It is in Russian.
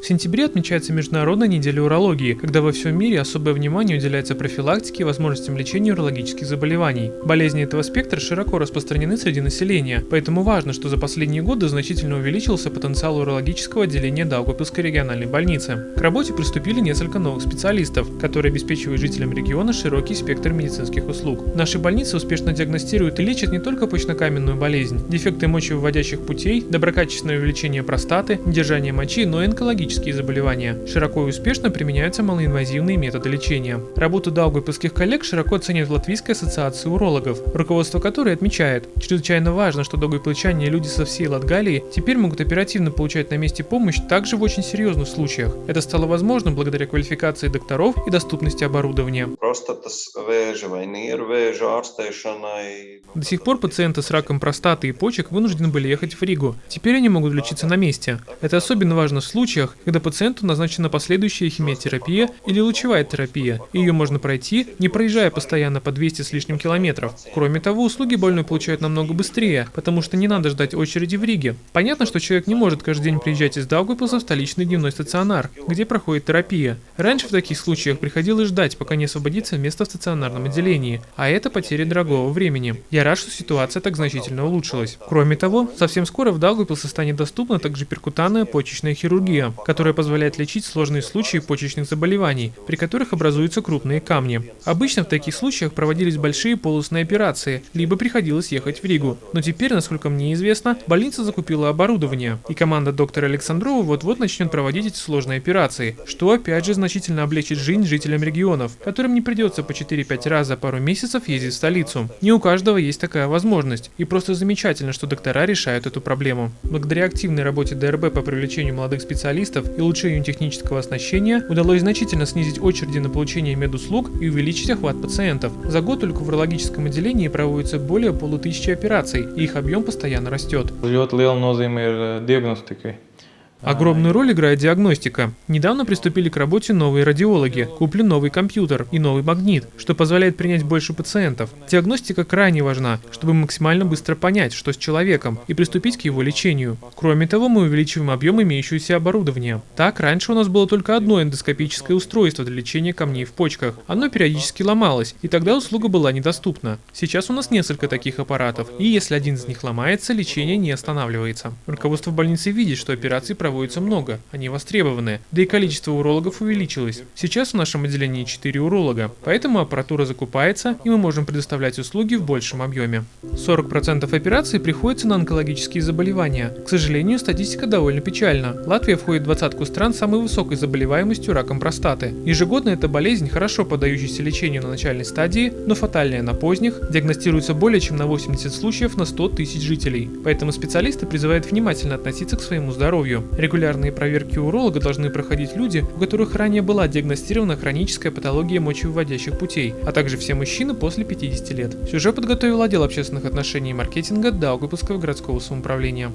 В сентябре отмечается Международная неделя урологии, когда во всем мире особое внимание уделяется профилактике и возможностям лечения урологических заболеваний. Болезни этого спектра широко распространены среди населения, поэтому важно, что за последние годы значительно увеличился потенциал урологического отделения Даугавпилской региональной больницы. К работе приступили несколько новых специалистов, которые обеспечивают жителям региона широкий спектр медицинских услуг. В нашей больнице успешно диагностируют и лечат не только почнокаменную болезнь, дефекты мочевыводящих путей, доброкачественное увеличение простаты, недержание мочи, но и онкологические онкологические заболевания. Широко и успешно применяются малоинвазивные методы лечения. Работу даугавпилских коллег широко оценивает Латвийская ассоциация урологов, руководство которой отмечает, чрезвычайно важно, что даугавпилчане и люди со всей Латгалии теперь могут оперативно получать на месте помощь также в очень серьезных случаях. Это стало возможным благодаря квалификации докторов и доступности оборудования. До сих пор пациенты с раком простаты и почек вынуждены были ехать в Ригу. Теперь они могут лечиться на месте. Это особенно важно в случаях, когда пациенту назначена последующая химиотерапия или лучевая терапия, и ее можно пройти, не проезжая постоянно по 200 с лишним километров. Кроме того, услуги больной получают намного быстрее, потому что не надо ждать очереди в Риге. Понятно, что человек не может каждый день приезжать из Даугавпилса в столичный дневной стационар, где проходит терапия. Раньше в таких случаях приходилось ждать, пока не освободится место в стационарном отделении, а это потеря дорогого времени. Я рад, что ситуация так значительно улучшилась. Кроме того, совсем скоро в Даугавпилсе станет доступна также перкутанная почечная хирургия, которая позволяет лечить сложные случаи почечных заболеваний, при которых образуются крупные камни. Обычно в таких случаях проводились большие полостные операции, либо приходилось ехать в Ригу. Но теперь, насколько мне известно, больница закупила оборудование, и команда доктора Александрова вот-вот начнет проводить эти сложные операции, что опять же значительно облегчит жизнь жителям регионов, которым не придется по 4-5 раз за пару месяцев ездить в столицу. Не у каждого есть такая возможность, и просто замечательно, что доктора решают эту проблему. Благодаря активной работе ДРБ по привлечению молодых специалистов, специалистов и улучшению технического оснащения удалось значительно снизить очереди на получение медуслуг и увеличить охват пациентов. За год только в урологическом отделении проводится более полутысячи операций, и их объем постоянно растет. Огромную роль играет диагностика. Недавно приступили к работе новые радиологи, куплен новый компьютер и новый магнит, что позволяет принять больше пациентов. Диагностика крайне важна, чтобы максимально быстро понять, что с человеком, и приступить к его лечению. Кроме того, мы увеличиваем объем имеющегося оборудования. Так, раньше у нас было только одно эндоскопическое устройство для лечения камней в почках. Оно периодически ломалось, и тогда услуга была недоступна. Сейчас у нас несколько таких аппаратов, и если один из них ломается, лечение не останавливается. Руководство больницы видит, что операции проводятся проводится много, они востребованы, да и количество урологов увеличилось. Сейчас в нашем отделении 4 уролога, поэтому аппаратура закупается, и мы можем предоставлять услуги в большем объеме. 40% операций приходится на онкологические заболевания. К сожалению, статистика довольно печальна. Латвия входит в двадцатку стран с самой высокой заболеваемостью раком простаты. Ежегодно эта болезнь, хорошо поддающаяся лечению на начальной стадии, но фатальная на поздних, диагностируется более чем на 80 случаев на 100 тысяч жителей. Поэтому специалисты призывают внимательно относиться к своему здоровью. Регулярные проверки уролога должны проходить люди, у которых ранее была диагностирована хроническая патология мочевыводящих путей, а также все мужчины после 50 лет. Сюжет подготовил отдел общественных отношений и маркетинга Даугавпилского городского самоуправления.